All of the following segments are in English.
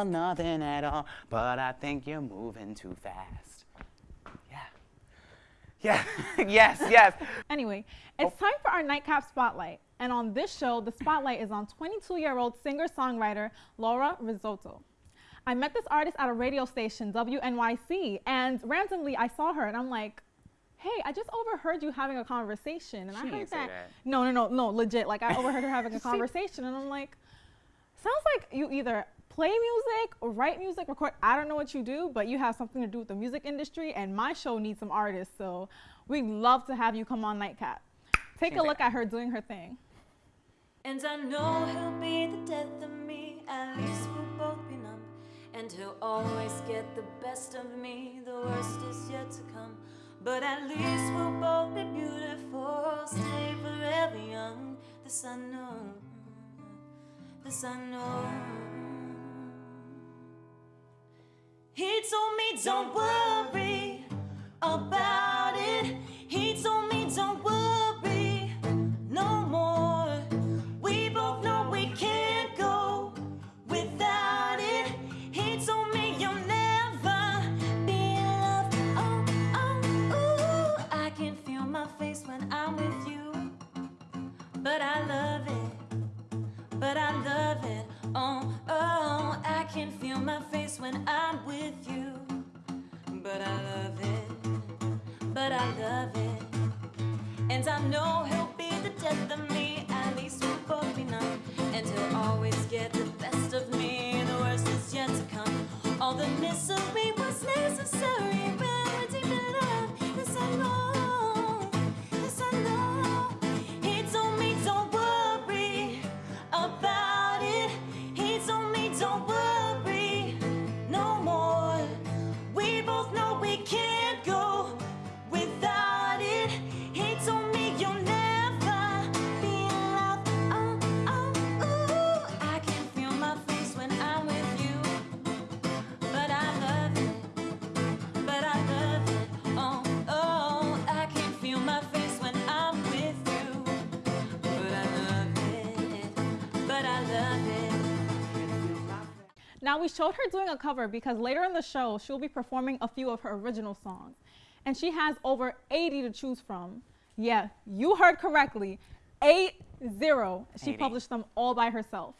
or nothing at all. But I think you're moving too fast. Yeah. Yeah. yes, yes. Anyway, it's time for our nightcap spotlight. And on this show, the spotlight is on 22 year old singer songwriter Laura Rizzotto. I met this artist at a radio station, WNYC, and randomly I saw her and I'm like, hey, I just overheard you having a conversation. And She I heard that. that. No, no, no, no, legit. Like I overheard her having a conversation and I'm like, sounds like you either play music or write music, record. I don't know what you do, but you have something to do with the music industry and my show needs some artists. So we'd love to have you come on Nightcap. Take a Seems like look at her doing her thing. And I know he'll be the death of me, at least we'll both be numb. And he'll always get the best of me, the worst is yet to come. But at least we'll both be beautiful, stay forever young. This I know, oh, this I oh. know. He told me, don't worry about it. He told me, don't worry no more. We both know we can't go without it. He told me you'll never be in love. Oh, oh, ooh. I can feel my face when I'm with you, but I love it but I love it. Oh, oh, I can feel my face when I'm with you, but I love it, but I love it. And I know he'll be the death of me, at least we'll both be numb. And he'll always get the best of me, the worst is yet to come. All the misery was necessary Now we showed her doing a cover because later in the show she'll be performing a few of her original songs. And she has over 80 to choose from. Yeah, you heard correctly. Eight zero. She 80. published them all by herself.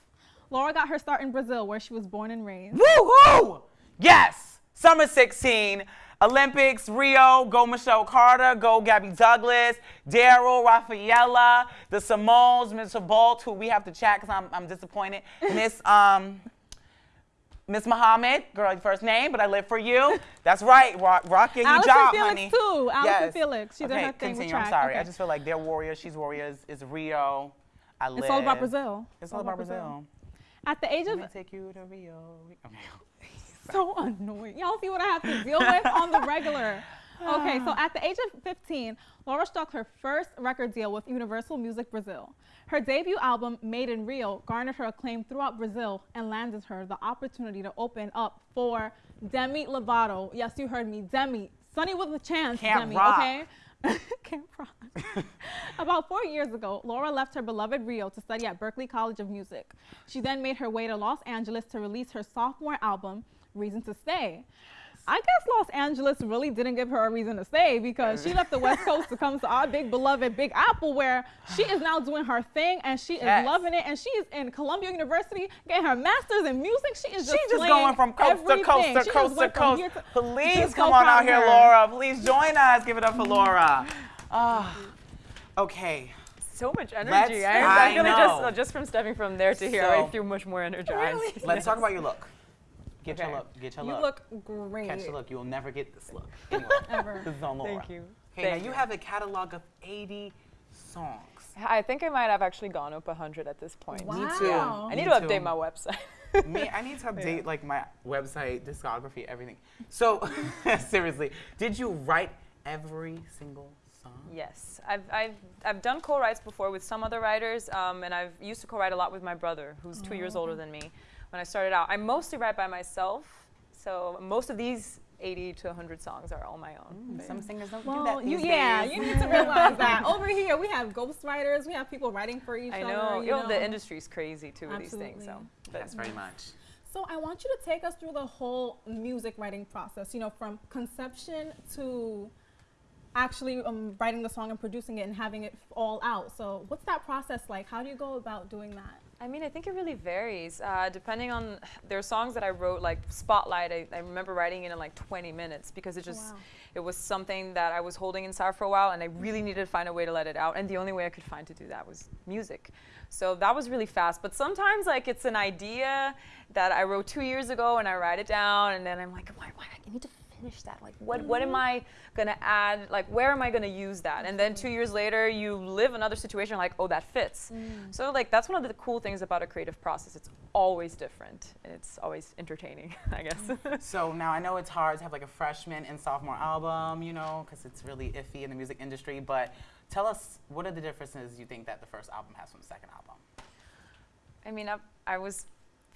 Laura got her start in Brazil where she was born and raised. Woohoo! Yes! Summer 16, Olympics, Rio, go Michelle Carter, go Gabby Douglas, Daryl, Rafaela, the Simones, Mr. Bolt, who we have to chat because I'm, I'm disappointed. Miss um, Miss Muhammad, girl, your first name, but I live for you. That's right, rock, rock your Allison hijab, Felix honey. too. Allison Yes. Felix. She did okay, her thing continue. I'm sorry. I just feel like they're warriors. She's warriors. It's Rio. I live. It's all about Brazil. It's all about Brazil. At the age Let of me take you to Rio. Okay. so annoying. Y'all see what I have to deal with on the regular. Okay, so at the age of 15, Laura struck her first record deal with Universal Music Brazil. Her debut album, Made in Rio, garnered her acclaim throughout Brazil and landed her the opportunity to open up for Demi Lovato. Yes, you heard me, Demi. Sunny with a chance, Camp Demi, Rock. okay? Camp Rock. About four years ago, Laura left her beloved Rio to study at Berklee College of Music. She then made her way to Los Angeles to release her sophomore album, Reason to Stay. I guess Los Angeles really didn't give her a reason to stay because she left the West Coast to come to our big beloved Big Apple, where she is now doing her thing and she is loving it. And she is in Columbia University getting her master's in music. She is just She's just going from coast to coast to She coast to coast. here to- Please come so on out of here, her. Laura. Please join us. Give it up for Laura. Ah, okay. So much energy. Let's- I'm, I I'm gonna just uh, just from stepping from there to here, So- I feel much more energized. Let's talk about your look. Get your look. Get your You look. look great. Catch the look. You'll never get this look. Anyway, Ever. this is on Laura. Thank you. Okay, Thank now you you. have a catalog of 80 songs. I think I might have actually gone up 100 at this point. Wow. Me too. I need Me to too. update my website. Me, I need to update like my website, discography, everything. So, seriously, did you write every single song? Yes, I've, I've, I've done co-writes before with some other writers, um, and I've used to co-write a lot with my brother, who's two years older than me. When I started out, I mostly write by myself, so most of these 80 to 100 songs are all my own. But Some singers don't do Well, that you, these yeah, days. you need to realize that. Over here, we have ghostwriters, we have people writing for each I other. know, you you know, the industry's crazy too with these things. So, Absolutely. but Yes, very much. So I want you to take us through the whole music writing process. You know, from conception to actually um, writing the song and producing it and having it all out. So what's that process like? How do you go about doing that? I mean, I think it really varies uh, depending on. There are songs that I wrote like Spotlight. I, I remember writing it in like 20 minutes because it just wow. it was something that I was holding inside for a while, and I really needed to find a way to let it out. And the only way I could find to do that was music. So that was really fast. But sometimes like it's an idea that I wrote two years ago, and I write it down, and then I'm like, why? Why? I need to finish that. Like, what? What am mm-hmm. I gonna add? Like, where am I gonna use that? And then two mm-hmm. years later, you live another situation like, oh, that fits. Mm. So like that's one of the cool things about a creative process. It's always different. and It's always entertaining, I guess. Mm. So now I know it's hard to have like a freshman and sophomore album, you know, because it's really iffy in the music industry. But tell us, what are the differences you think that the first album has from the second album? I mean, I, I was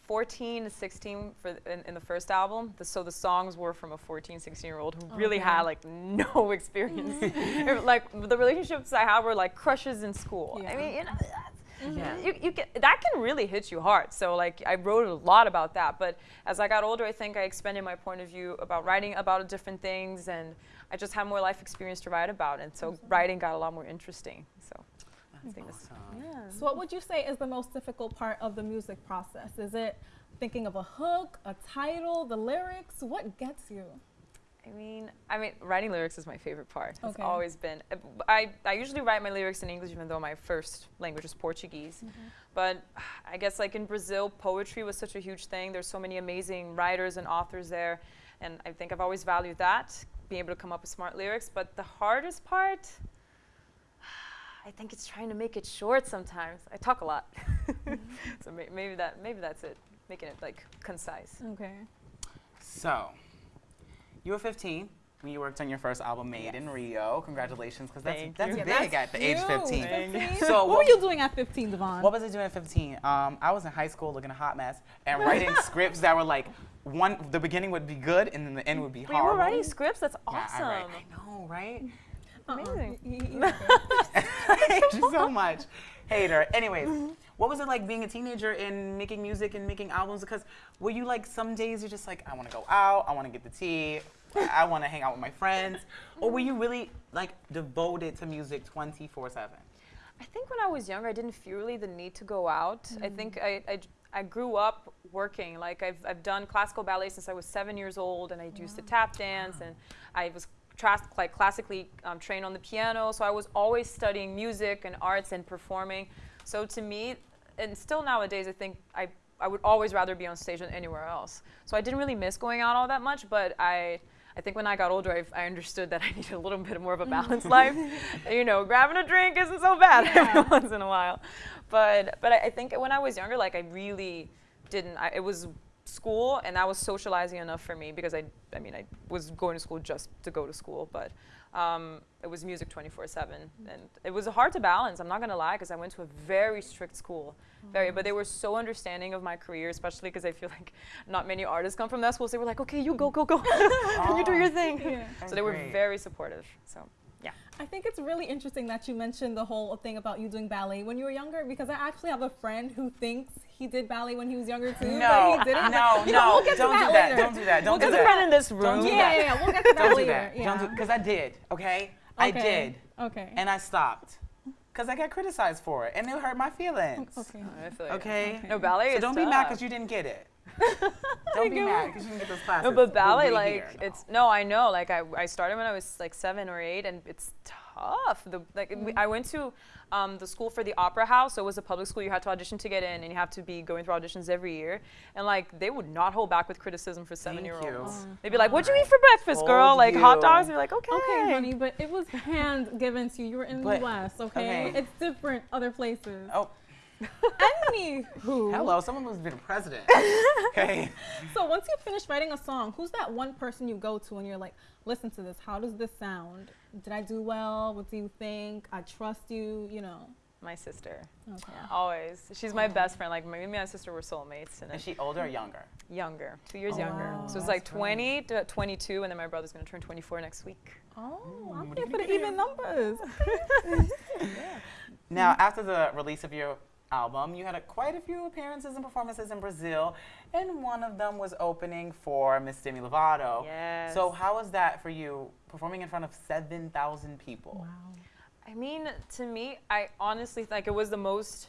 14 to 16 for in, in the first album. The, so the songs were from a 14, 16 year old who oh, really Okay. had like no experience. It- like the relationships I had were like crushes in school. I Yeah. mean, you know, that's- mm-hmm. Yeah. you, you get, that can really hit you hard. So like I wrote a lot about that. But as I got older, I think I expanded my point of view about writing about different things, and I just had more life experience to write about. And so mm-hmm. writing got a lot more interesting. So I think that's Awesome. yeah. So what would you say is the most difficult part of the music process? Is it thinking of a hook, a title, the lyrics? What gets you? I mean, I mean, writing lyrics is my favorite part. It's always been. I, b- I, I usually write my lyrics in English, even though my first language is Portuguese. Mm-hmm. But I guess like in Brazil, poetry was such a huge thing. There's so many amazing writers and authors there, and I think I've always valued that, being able to come up with smart lyrics. But the hardest part, I think it's trying to make it short. Sometimes I talk a lot, so may, maybe that maybe that's it, making it like concise. Okay. So, you were 15 when you worked on your first album, Made in Rio. Congratulations, because that's, Thank that's you. big Yeah, at the age you. 15. So what what- were you doing at 15, Devon? What was I doing at 15? Um, I was in high school looking a hot mess and writing scripts that were like, one, the beginning would be good and then the end would be But you horrible. were writing scripts. That's Yeah, awesome. I, write, I know, right? Uh-uh. amazing. Hate you so much. Hater. Anyways, mm-hmm. what was it like being a teenager and making music and making albums? Because were you like some days you're just like, I want to go out, I want to get the tea, I want to hang out with my friends, or were mm-hmm. you really like devoted to music 24 seven? I think when I was younger, I didn't feel really the need to go out. I mm-hmm. think I, I, I grew up working. Like I've, I've done classical ballet since I was seven years old, and I used to tap dance, and I was like classically um, trained on the piano. So I was always studying music and arts and performing. So to me, and still nowadays, I think I, I would always rather be on stage than anywhere else. So I didn't really miss going out all that much, but I. I think when I got older, I, I understood that I needed a little bit more of a balanced life. You know, grabbing a drink isn't so bad every once in a while. But but I, I think when I was younger, like I really didn't. I, it was school, and that was socializing enough for me because I I mean I was going to school just to go to school, but um, it was music 24/7, and it was hard to balance. I'm not gonna lie, because I went to a very strict school, very. But they were so understanding of my career, especially because I feel like not many artists come from that school. So they were like, okay, you go, go, go, and you do your thing. Yeah. So they were Great. very supportive. So. I think it's really interesting that you mentioned the whole thing about you doing ballet when you were younger because I actually have a friend who thinks he did ballet when he was younger too. No, but he didn't. no, You know, no, we'll get to don't that do that, later. don't do that, don't We'll do get There's a that. friend in this Don't room. do Yeah, that. yeah, yeah. We'll get to that Don't do later. that. Don't do because I did. Okay, I did, Okay. and I stopped because I got criticized for it, and it hurt my feelings. okay. Oh, I feel you. Okay. No ballet So is don't be mad because you didn't get it. Don't be mad because you didn't get those classes. No, but We're ballet, like here. It's no, I know. Like I, I started when I was like seven or eight, and it's tough. The like we, I went to um, the school for the opera house, so it was a public school. You had to audition to get in, and you have to be going through auditions every year. And like they would not hold back with criticism for seven-year-olds. you. They'd be like, "What'd you eat for breakfast, girl?" Told Like hot dogs. You're like, "Okay, Okay, honey, but it was hand given to you. You were in But- the West, okay? okay. It's different other places. Oh, Anywho. hello. Someone who's been president. okay. So once you finish writing a song, who's that one person you go to and you're like, listen to this. How does this sound? Did I do well? What do you think? I trust you. You know. My sister, Okay. always. She's my best friend. Like me and my sister were soulmates, and Is she older or younger? younger, two years Oh, younger. wow. So it's That's like great. 20 to 22, and then my brother's gonna turn 24 next week. Oh, I'm what are here for the gonna even numbers. Now, after the release of your album, you had a, quite a few appearances and performances in Brazil, and one of them was opening for Miss Demi Lovato. Yes. So how was that for you, performing in front of 7,000 people? I mean, to me, I honestly think it was the most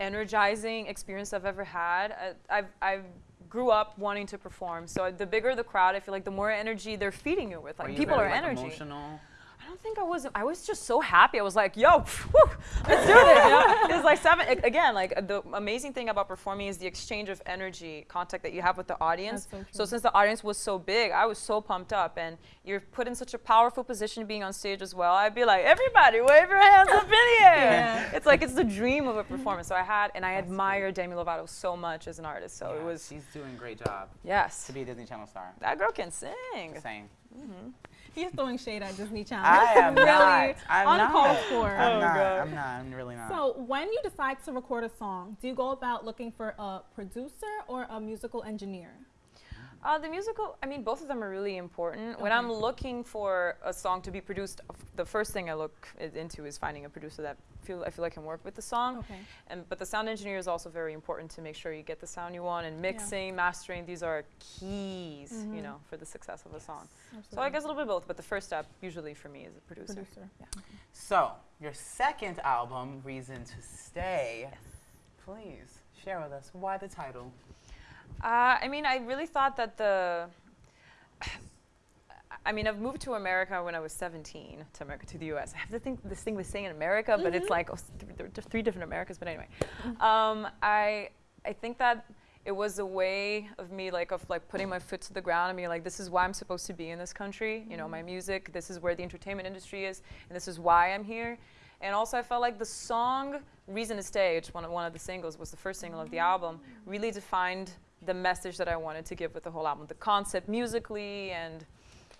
energizing experience I've ever had. I, I've, I've grew up wanting to perform, so the bigger the crowd, I feel like the more energy they're feeding you with. Like people very, are like, energy. Emotional? I don't think I was. I was just so happy. I was like, "Yo, whew, let's do this!" You know? It's like seven. Again, like the amazing thing about performing is the exchange of energy, contact that you have with the audience. That's so true. since the audience was so big, I was so pumped up, and you're put in such a powerful position being on stage as well. I'd be like, "Everybody, wave your hands up in the air!" Yeah. It's like it's the dream of a performance. So I had, and I admire Demi Lovato so much as an artist. So it was, She's doing a great job yes, to be a Disney Channel star. that girl can sing. Same. He's throwing shade at Disney Channel. I am really not. I'm uncalled not. for. I'm Oh, not. God. I'm not. I'm really not. So, when you decide to record a song, do you go about looking for a producer or a musical engineer? Uh, the musical, I mean, both of them are really important. When I'm looking for a song to be produced, the first thing I look into is finding a producer that feel I feel like can work with the song. Okay. And but the sound engineer is also very important to make sure you get the sound you want. And mixing, mastering, these are keys, you Mhm. know, for the success of a song. Absolutely. So I guess a little bit of both. But the first step usually for me is a producer. producer. Yeah. So, your second album, Reason to Stay, Yes. please share with us why the title. Uh, I mean, I really thought that the. I mean, I've moved to America when I was 17 to America to the U.S. I have to think this thing with saying in America, but it's like oh, th- there are three different Americas. But anyway, um, I I think that it was a way of me like of like putting my foot to the ground and being like, this is why I'm supposed to be in this country. You know, my music. This is where the entertainment industry is, and this is why I'm here. And also, I felt like the song "Reason to Stay," which one of, one of the singles was the first single of the album, really defined the message that I wanted to give with the whole album, the concept musically, and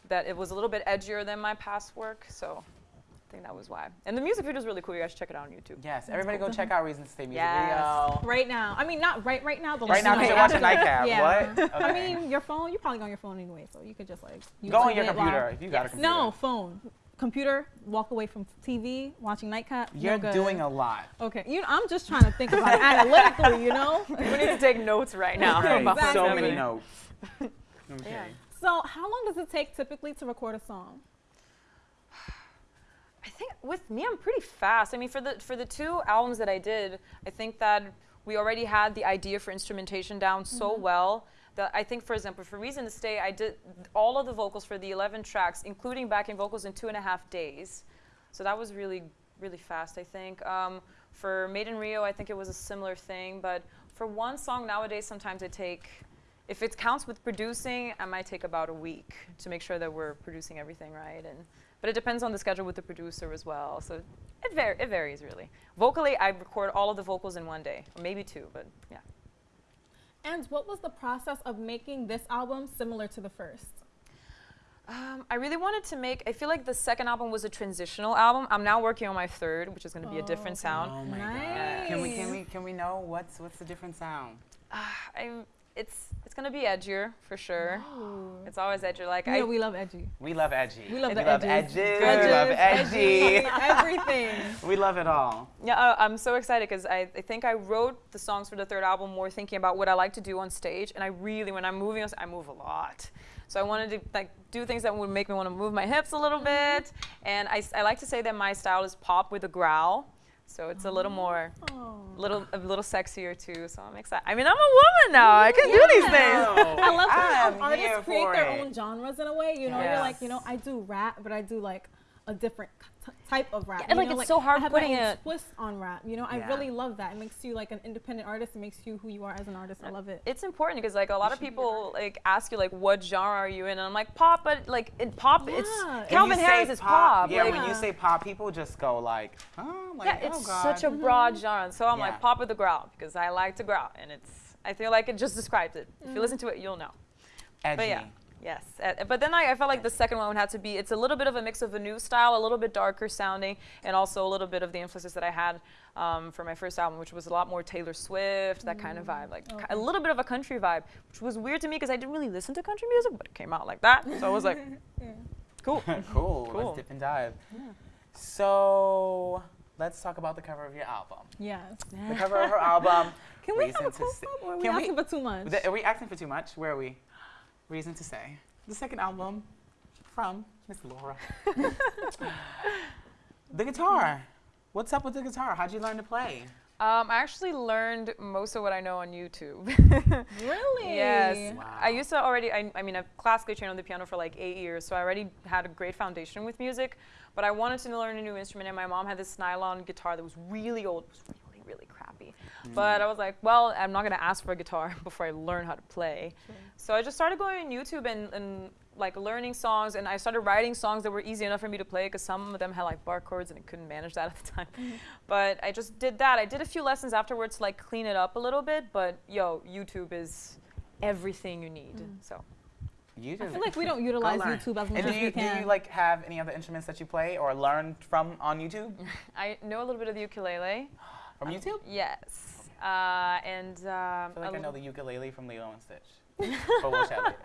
that it was a little bit edgier than my past work. So I think that was why. And the music video is really cool. You guys should check it out on YouTube. Yes, everybody go check out Reason to Stay music Yes. video. Right now. I mean, not right right now. But Right like now, because tonight. you're watching Nightcap. Yeah. What? I mean, your phone. You're probably on your phone anyway, so you could just like go on YouTube your it while- computer if you got a computer. No phone, computer. Walk away from TV, watching Nightcap. no You're good. doing a lot. Okay, you. I'm just trying to think about it analytically. You know. we need to take notes right now. Right, Exactly. So many notes. Okay. Yeah. So, how long does it take typically to record a song? I think with me, I'm pretty fast. I mean, for the for the two albums that I did, I think that we already had the idea for instrumentation down so mm-hmm. well that I think, for example, for Reason to Stay, I did all of the vocals for the 11 tracks, including backing vocals, in two and a half days. So that was really really fast. I think. Um, for Made in Rio, I think it was a similar thing. But for one song nowadays, sometimes I take. If it counts with producing, I might take about a week to make sure that we're producing everything right and but it depends on the schedule with the producer as well. So it, var- it varies really. Vocally, I record all of the vocals in one day, or maybe two, but yeah. And what was the process of making this album similar to the first? Um, I really wanted to make. I feel like the second album was a transitional album. I'm now working on my third, which is going to be a Oh, different okay. sound. Oh my god. Can we can we can we know what's what's the different sound? I'm, it's it's going to be edgier for sure. It's always edgier. Like You I, know, we love edgy. We love edgy. We love we love edges. edges. We love edgy. everything. we love it all. Yeah, uh, I'm so excited because I, I think I wrote the songs for the third album more thinking about what I like to do on stage, and I really, when I'm moving, I move a lot. So I wanted to like do things that would make me want to move my hips a little bit, and I, I like to say that my style is pop with a growl, so it's a little more, Oh. little a little sexier too. So I'm excited. I mean, I'm a woman now. I can do these things. I love I'm when here artists create their it. own genres in a way. You know, you're like, you know, I do rap, but I do like a different t- type of rap. Yeah, you like, know, it's so hard I have putting my own it- twist on rap. You know, I Yeah. really love that. It makes you like an independent artist. It makes you who you are as an artist. I uh, love it. It's important because like a lot of people like ask you like what genre are you in, and I'm like pop, but like in pop, Yeah. it's If Calvin When you say Harris is pop. Yeah, like, when you say pop, people just go like, oh, like, yeah, oh it's god. such a mm-hmm. broad genre. So I'm Yeah. like pop with the growl because I like to growl, and it's I feel like it just describes it. If you mm-hmm. listen to it, you'll know. edgy. But yeah. Yes, but then I, I felt like the second one had to be. It's a little bit of a mix of a new style, a little bit darker sounding, and also a little bit of the influences that I had um, for my first album, which was a lot more Taylor Swift, that kind of vibe, like ki- a little bit of a country vibe, which was weird to me because I didn't really listen to country music, but it came out like that, so I was like, cool. cool. Cool. Let's dip and dive. So let's talk about the cover of your album. Yes. The cover of her album. Can we Reason have a to close up or are we Can we- asking for too much? Are we asking for too much? Where are we? Reason to say. The second album from Miss Laura. the guitar. What's up with the guitar? How'd you learn to play? Um, I actually learned most of what I know on YouTube. really? yes. Wow. I used to already, I, I mean, I've classically trained on the piano for like eight years, so I already had a great foundation with music. But I wanted to learn a new instrument, and my mom had this nylon guitar that was really old. It was really, really crappy. Mm. But I was like, well, I'm not going to ask for a guitar before I learn how to play. So I just started going on YouTube and, and like learning songs, and I started writing songs that were easy enough for me to play because some of them had like bar chords, and I couldn't manage that at the time. Mm-hmm. But I just did that. I did a few lessons afterwards to like clean it up a little bit. But yo, YouTube is everything you need. Mm. So You I feel like we don't utilize. YouTube as much And do as you, we do can. you like have any other instruments that you play or learned from on YouTube? I know a little bit of the ukulele. From YouTube? Yes. Uh, and um, I feel like a I know the ukulele from Lilo and Stitch. but we'll chat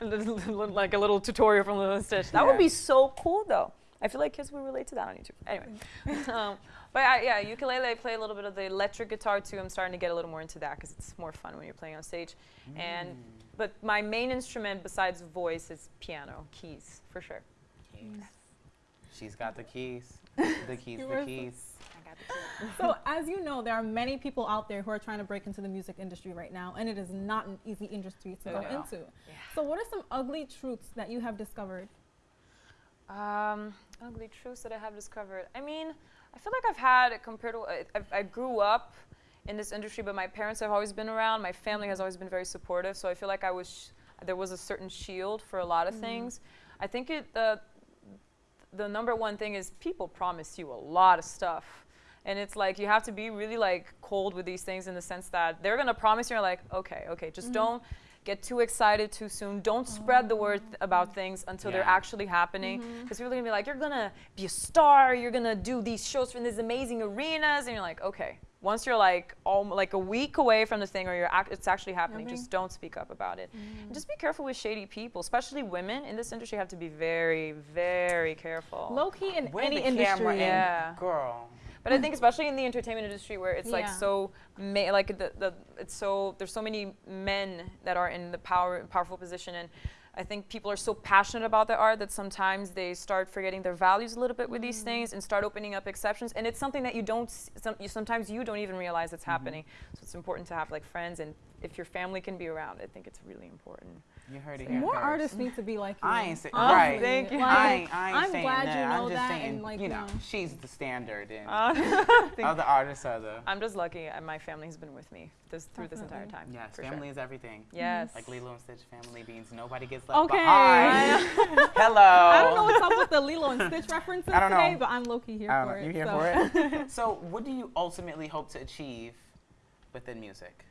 later. like a little tutorial from Lilo and Stitch. That would be so cool, though. I feel like kids would relate to that on YouTube. Anyway, um, but I, yeah, ukulele. I play a little bit of the electric guitar too. I'm starting to get a little more into that because it's more fun when you're playing on stage. And but my main instrument besides voice is piano, keys for sure. Keys. She's got the keys. The keys, the keys. I got the keys. so as you know, there are many people out there who are trying to break into the music industry right now, and it is not an easy industry to go No. into. So what are some ugly truths that you have discovered? Um, ugly truths that I have discovered. I mean, I feel like I've had compared to I, I, I grew up in this industry, but my parents have always been around. My family has always been very supportive, so I feel like I was sh- there was a certain shield for a lot of things. I think it the the number one thing is people promise you a lot of stuff. And it's like you have to be really like cold with these things in the sense that they're gonna promise you, you're like, okay, okay, just mm. don't get too excited too soon. Don't spread the word th- about things until they're actually happening. Mm-hmm. Because people are gonna be like, you're gonna be a star, you're gonna do these shows from these amazing arenas, and you're like, okay. Once you're like all like a week away from the thing, or you're act- it's actually happening, just don't speak up about it. And just be careful with shady people, especially women in this industry. Have to be very, very careful. Low key in Where any the industry. camera in, Yeah. girl. But I think especially in the entertainment industry where it's like so ma- like the, the it's so there's so many men that are in the power powerful position and I think people are so passionate about their art that sometimes they start forgetting their values a little bit with these mm-hmm. things and start opening up exceptions and it's something that you don't some, you, sometimes you don't even realize it's mm-hmm. happening. So it's important to have like friends and if your family can be around I think it's really important You heard it here More first. artists need to be like you. I ain't say, Honestly. right. Thank you. Like, I ain't, I ain't I'm saying glad that. you know I'm just that saying, and like you know, know. she's the standard and Uh, other artists are the. I'm just lucky and my family has been with me this, through this entire time Yes, family sure. is everything. yes Like Lilo and Stitch, family means nobody gets left Okay. behind. Hello. I don't know what's up with the Lilo and Stitch references I don't today, know. but I'm low key here I don't for know. it. You here so. for it? so, what do you ultimately hope to achieve within music?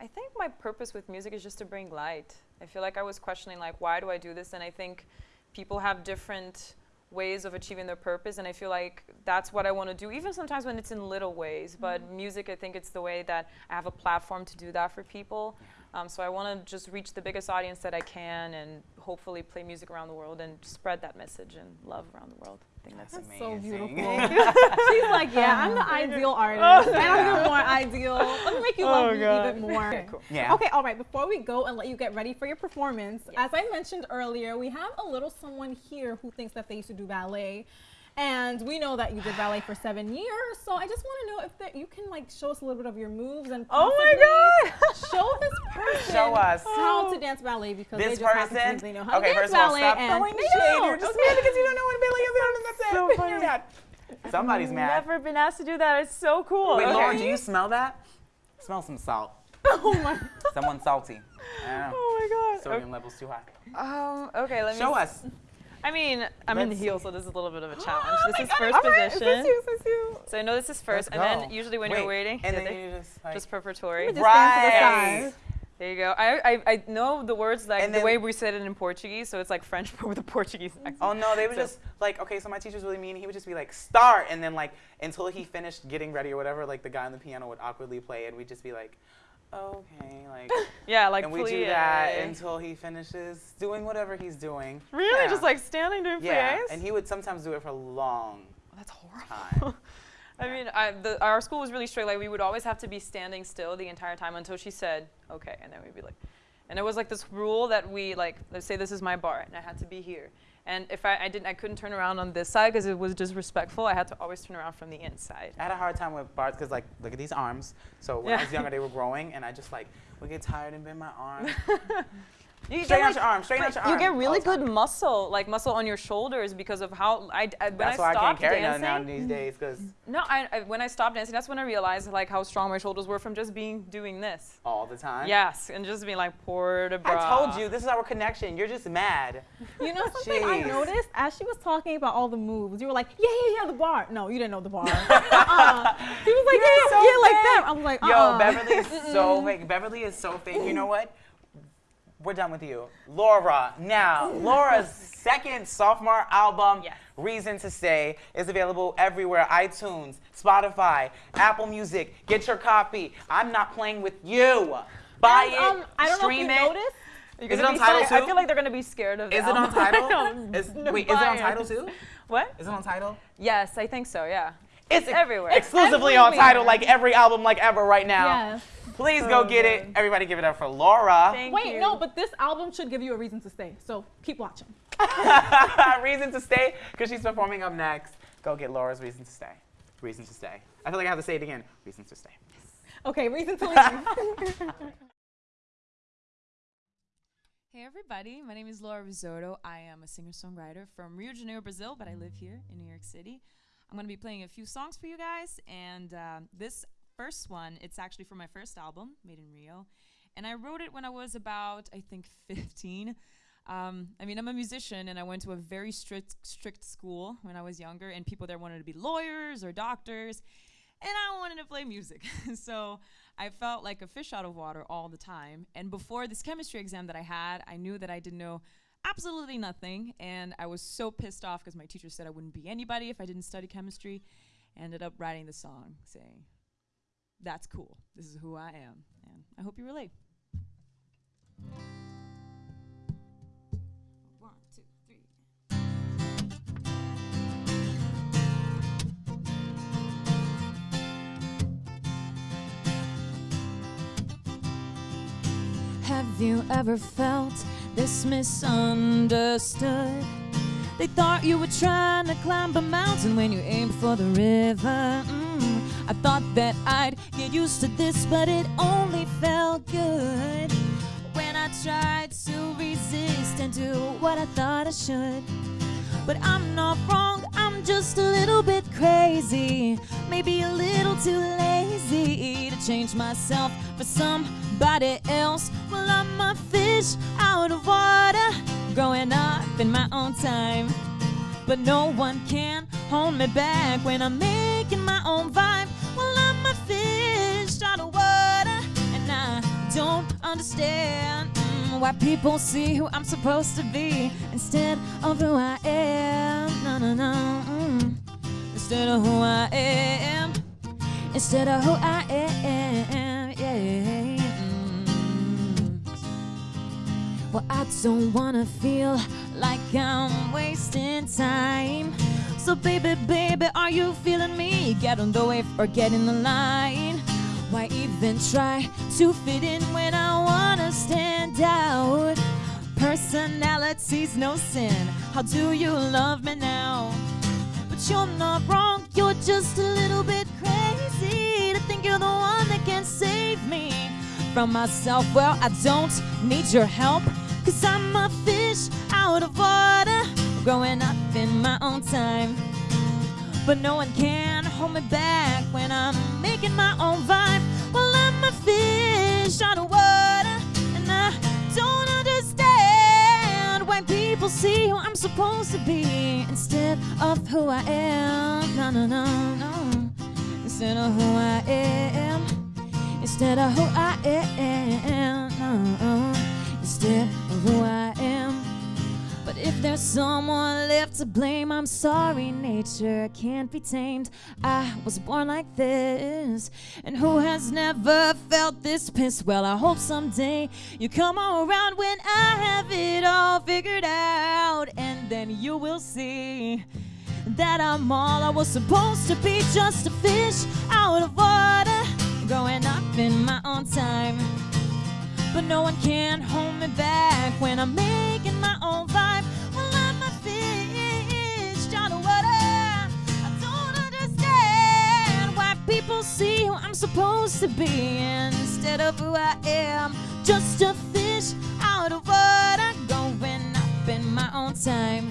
I think my purpose with music is just to bring light. I feel like I was questioning like why do I do this? And I think people have different ways of achieving their purpose. And I feel like that's what I want to do even sometimes when it's in little ways. But music I think it's the way that I have a platform to do that for people. Um, so I want to just reach the biggest audience that I can and hopefully play music around the world and spread that message and love around the world think that's, That's That's so beautiful. She's like, yeah, I'm the ideal artist. and I'm even more ideal. Let me make you love Oh, me God. even more. Okay, cool. Yeah. Okay, all right. Before we go and let you get ready for your performance, as I mentioned earlier, we have a little someone here who thinks that they used to do ballet. And we know that you did ballet for seven years, so I just want to know if that you can like show us a little bit of your moves and Oh my possibly show this person Show us. how to dance ballet because This they just happen to person. they know how okay, to dance first of all, stop and throwing shade. don't. You're just okay? mad because you don't know what ballet is. That's it. So funny. You're mad. Somebody's mad. never been asked to do that it's so cool Wait, Okay. Lauren, do you smell that? Smell some salt. Oh my. Someone salty. I don't know. oh my god Sodium levels too high. um, okay let me Show us. I mean, I'm in the Let's heels, so this is a little bit of a challenge. Oh this is first right, position. Is you? Is you? So I know this is 1st and then usually when Wait, you're waiting, and then you just like. just preparatory. Just Right. There you go. I, I, I know the words like And the way we said it in Portuguese, so it's like French but with a Portuguese accent. Oh no, they would So- just like okay. So my teacher's really mean. He would just be like start, and then like until he finished getting ready or whatever, like the guy on the piano would awkwardly play, and we'd just be like, okay, like, Yeah, like and we do that until he finishes doing whatever he's doing. Really? Yeah. Just like standing doing yeah, plies? and he would sometimes do it for long oh, That's horrible. time. I mean, I, the, our school was really strict. Like, we would always have to be standing still the entire time until she said, okay. And then we'd be like, and it was like this rule that we, like, let's say this is my bar, and I had to be here. And if I, I didn't, I couldn't turn around on this side because it was disrespectful. I had to always turn around from the inside. I had a hard time with bars because, like, look at these arms. So when I was younger, they were growing, and I just like would get tired and bend my arm. You Straighten out get, your arm. Straighten out like, your you get really good time. muscle, like muscle on your shoulders because of how I, I when That's I why I can't stopped carry dancing. now these mm-hmm. days because No, I, I, when I stopped dancing, that's when I realized like how strong my shoulders were from just being doing this. all the time. Yes, and just being like port de bras. I told you this is our connection. You're just mad. You know something I noticed as she was talking about all the moves. You were like, yeah, yeah, yeah, the bar. No, you didn't know the bar. uh-uh. She was like, yeah, so yeah, like fake. that. I was like, Yo, uh-uh. Beverly is so fake. Beverly is so fake. You know what? We're done with you. Laura, now, Laura's second sophomore album, Yes. Reason to Stay, is available everywhere iTunes, Spotify, Apple Music. Get your copy. I'm not playing with you. Buy it, um, I don't know if stream you it. noticed. You're Is it on Tidal too? I feel like they're gonna be scared of. Is it on Tidal? Is, wait, is it on Tidal too? What? Is it on Tidal? Yes, I think so. Yeah. It's ex- everywhere. Exclusively on Tidal, like every album, like ever, right now. Yes. Please go So get it. Everybody give it up for Laura. Thank Wait, you. no, but this album should give you a reason to stay. So keep watching. reason to stay, because she's performing up next. Go get Laura's reason to stay. Reason to stay. I feel like I have to say it again. Reason to stay. Okay, reason to leave. Hey everybody, my name is Laura Rizzotto. I am a singer-songwriter from Rio de Janeiro, Brazil, but I live here in New York City. I'm going to be playing a few songs for you guys, and uh, this first one, it's actually from my first album, Made in Rio, and I wrote it when I was about, I think, 15. Um, I mean, I'm a musician, and I went to a very strict, strict school when I was younger, and people there wanted to be lawyers or doctors, and I wanted to play music. so I felt like a fish out of water all the time. And before this chemistry exam that I had, I knew that I didn't know absolutely nothing. And I was so pissed off because my teacher said I wouldn't be anybody if I didn't study chemistry. Ended up writing the song saying, That's cool. This is who I am. And I hope you relate. One, two, three. Have you ever felt this misunderstood? They thought you were trying to climb a mountain when you aimed for the river. Mm. I thought that I'd get used to this, but it only felt good when I tried to resist and do what I thought I should. But I'm not wrong, I'm just a little bit crazy. Maybe a little too lazy to change myself for somebody else. Well, I'm a fish out of water, growing up in my own time. But no one can hold me back when I'm making my own vibe. Fish out of water, and I don't understand mm, why people see who I'm supposed to be instead of who I am. No, no, no. mm. Instead of who I am. Instead of who I am. Yeah. mm. Well, I don't wanna feel like I'm wasting time. So, baby, baby, are you feeling me? Get on the wave or get in the line. Why even try to fit in when I wanna stand out? Personality's no sin. How do you love me now? But you're not wrong, you're just a little bit crazy to think you're the one that can save me from myself. Well, I don't need your help, cause I'm a fish out of water, growing up in my own time. But no one can hold me back when I'm making my own vibe. Well, I'm a fish out of water, and I don't understand why people see who I'm supposed to be instead of who I am. No, no, no, no. Instead of who I am. Instead of who I am. No. Instead of who I am. If there's someone left to blame, I'm sorry, nature can't be tamed. I was born like this, and who has never felt this piss? Well, I hope someday you come around when I have it all figured out, and then you will see that I'm all I was supposed to be, just a fish out of water, growing up in my own time. But no one can hold me back when I'm making my own people see who I'm supposed to be instead of who I am. Just a fish out of water, going up in my own time.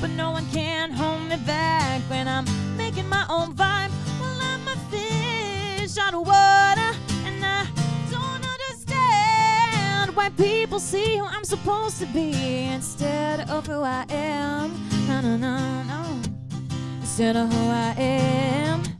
But no one can hold me back when I'm making my own vibe. Well, I'm a fish out of water, and I don't understand why people see who I'm supposed to be instead of who I am. No, no, no, no. Instead of who I am.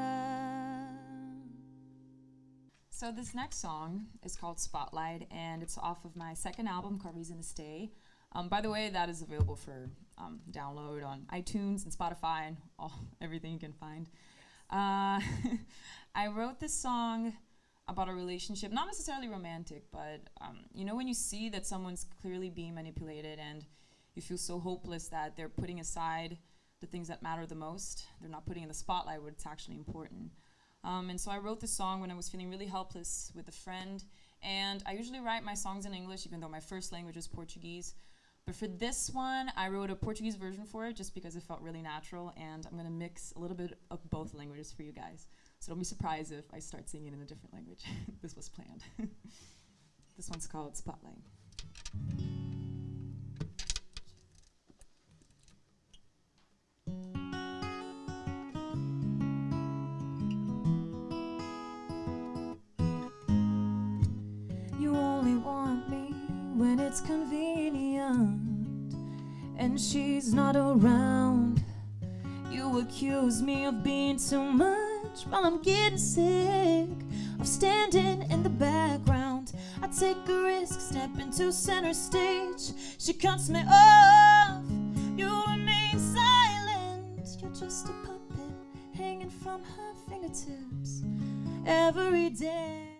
So this next song is called Spotlight, and it's off of my second album called Reason to Stay. Um, by the way, that is available for um, download on iTunes and Spotify and all everything you can find. Uh, I wrote this song about a relationship, not necessarily romantic, but um, you know when you see that someone's clearly being manipulated and you feel so hopeless that they're putting aside the things that matter the most. They're not putting in the spotlight what's actually important. Um, and so I wrote this song when I was feeling really helpless with a friend. And I usually write my songs in English, even though my first language is Portuguese. But for this one, I wrote a Portuguese version for it just because it felt really natural. And I'm going to mix a little bit of both languages for you guys. So don't be surprised if I start singing in a different language. this was planned. this one's called Spotlight. Accuse me of being too much while I'm getting sick of standing in the background. I take a risk, step into center stage. She cuts me off. You remain silent. You're just a puppet hanging from her fingertips every day.